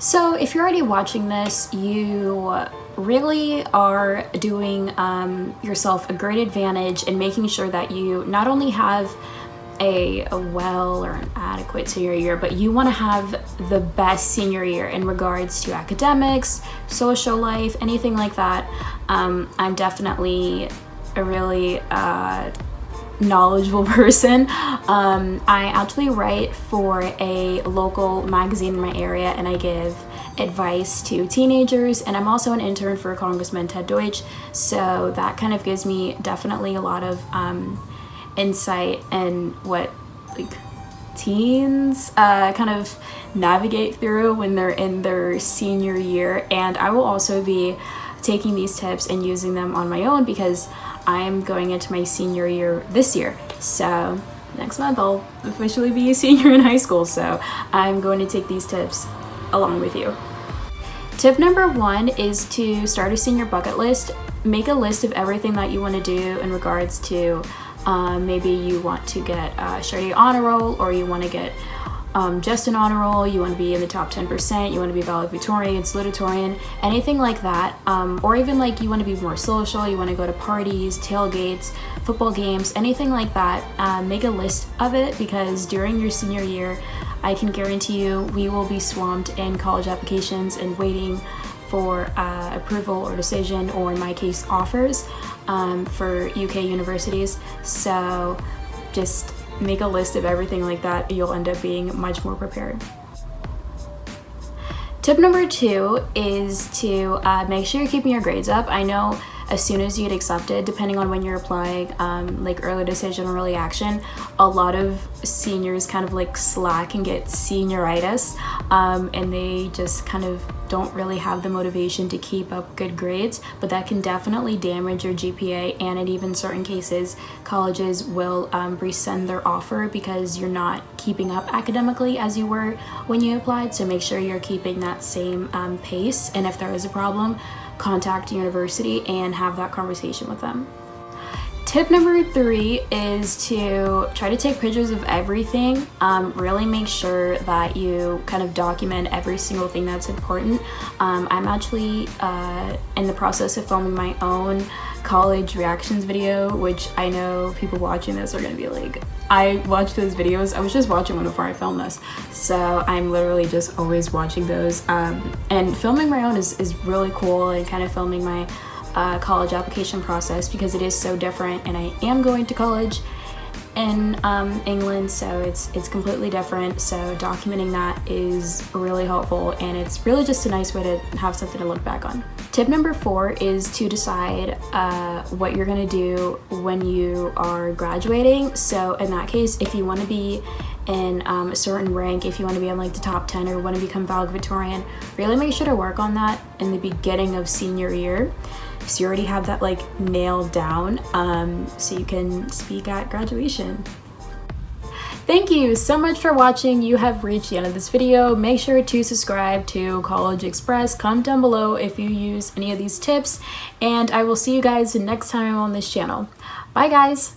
So if you're already watching this, you really are doing um, yourself a great advantage in making sure that you not only have a, a well or an adequate senior year, but you want to have the best senior year in regards to academics, social life, anything like that. Um, I'm definitely a really uh, knowledgeable person. Um, I actually write for a local magazine in my area and I give advice to teenagers and I'm also an intern for Congressman Ted Deutch so that kind of gives me definitely a lot of um, insight and what like teens uh, kind of navigate through when they're in their senior year and I will also be taking these tips and using them on my own because I'm going into my senior year this year. So next month I'll officially be a senior in high school. So I'm going to take these tips along with you. Tip number one is to start a senior bucket list. Make a list of everything that you want to do in regards to uh, maybe you want to get a Chartier honor roll or you want to get um, just an honor roll, you want to be in the top 10%, you want to be valedictorian, salutatorian, anything like that. Um, or even like you want to be more social, you want to go to parties, tailgates, football games, anything like that. Um, make a list of it because during your senior year, I can guarantee you we will be swamped in college applications and waiting for uh, approval or decision or in my case offers um, for UK universities. So just make a list of everything like that, you'll end up being much more prepared. Tip number two is to uh, make sure you're keeping your grades up. I know as soon as you get accepted, depending on when you're applying, um, like early decision or early action, a lot of seniors kind of like slack and get senioritis um, and they just kind of don't really have the motivation to keep up good grades, but that can definitely damage your GPA and in even certain cases, colleges will um, rescind their offer because you're not keeping up academically as you were when you applied. So make sure you're keeping that same um, pace and if there is a problem, contact university and have that conversation with them. Tip number three is to try to take pictures of everything. Um, really make sure that you kind of document every single thing that's important. Um, I'm actually uh, in the process of filming my own college reactions video, which I know people watching this are gonna be like, I watch those videos. I was just watching one before I filmed this. So I'm literally just always watching those. Um, and filming my own is, is really cool and kind of filming my uh, college application process because it is so different and I am going to college in um, England so it's it's completely different. So documenting that is really helpful and it's really just a nice way to have something to look back on. Tip number four is to decide uh, what you're gonna do when you are graduating. So in that case if you want to be in um, a certain rank, if you want to be in like the top 10 or want to become valedictorian, really make sure to work on that in the beginning of senior year so you already have that like nailed down um, so you can speak at graduation. Thank you so much for watching. You have reached the end of this video. Make sure to subscribe to CollegeXpress. Comment down below if you use any of these tips and I will see you guys next time on this channel. Bye guys!